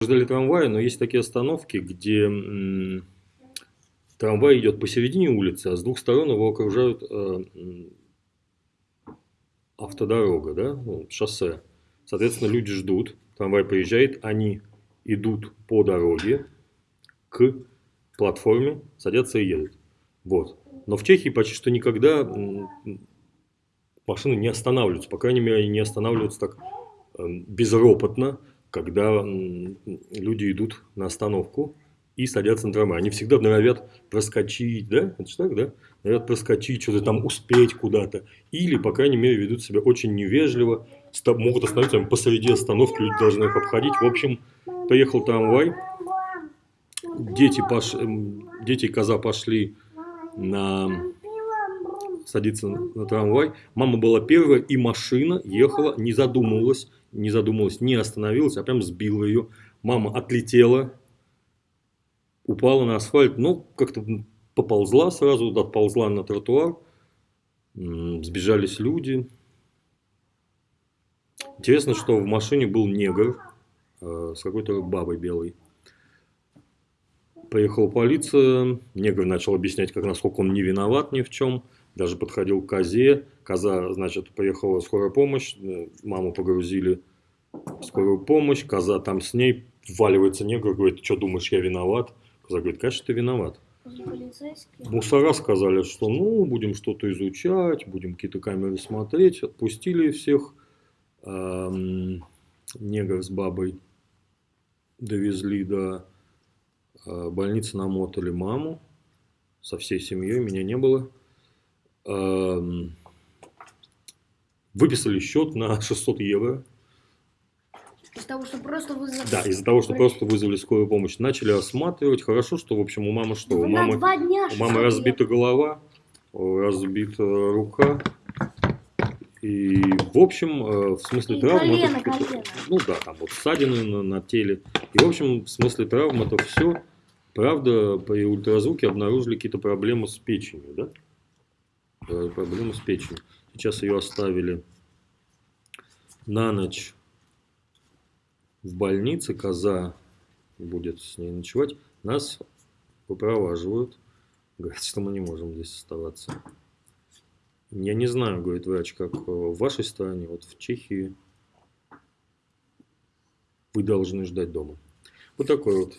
ждали трамвая, но есть такие остановки, где трамвай идет посередине улицы, а с двух сторон его окружают э, автодорога, да, ну, шоссе. Соответственно, люди ждут, трамвай приезжает, они идут по дороге к платформе, садятся и едут. Вот. Но в Чехии почти что никогда машины не останавливаются. По крайней мере, не останавливаются так эм, безропотно, когда люди идут на остановку и садятся на трамвай. Они всегда норовят проскочить, да? Это же так, да? Норовят проскочить, что-то там успеть куда-то. Или, по крайней мере, ведут себя очень невежливо, могут остановиться посреди остановки, люди должны их обходить. В общем, поехал трамвай, дети, пош... дети коза пошли на садиться на трамвай. Мама была первая, и машина ехала, не задумывалась, не задумывалась, не остановилась, а прям сбила ее. Мама отлетела, упала на асфальт, но как-то поползла сразу, отползла на тротуар. Сбежались люди. Интересно, что в машине был негр э, с какой-то бабой белой. Поехала полиция, негр начал объяснять, как насколько он не виноват ни в чем даже подходил к козе. Коза, значит, поехала скорая помощь, э, маму погрузили в скорую помощь, коза там с ней, вваливается негр, говорит, что думаешь, я виноват? Коза говорит, конечно, ты виноват. Мусора сказали, что ну, будем что-то изучать, будем какие-то камеры смотреть. Отпустили всех. Эм, негр с бабой довезли до э, больницы, намотали маму со всей семьей, меня не было. Эм, выписали счет на 600 евро. Из-за того, что просто вызвали... Да, из-за того, что просто вызвали скорую помощь. Начали осматривать. Хорошо, что, в общем, у мамы что? у мамы, дня у мамы разбита голова, разбита рука. И, в общем, э, в смысле и травм... Колено, это, колено. Ну да, там вот ссадины на, на теле. И, в общем, в смысле травм это все. Правда, при ультразвуке обнаружили какие-то проблемы с печенью, да? Проблемы с печенью. Сейчас ее оставили на ночь в больнице. Коза будет с ней ночевать. Нас выпроваживают. Говорят, что мы не можем здесь оставаться. Я не знаю, говорит врач, как в вашей стране, вот в Чехии вы должны ждать дома. Вот такой вот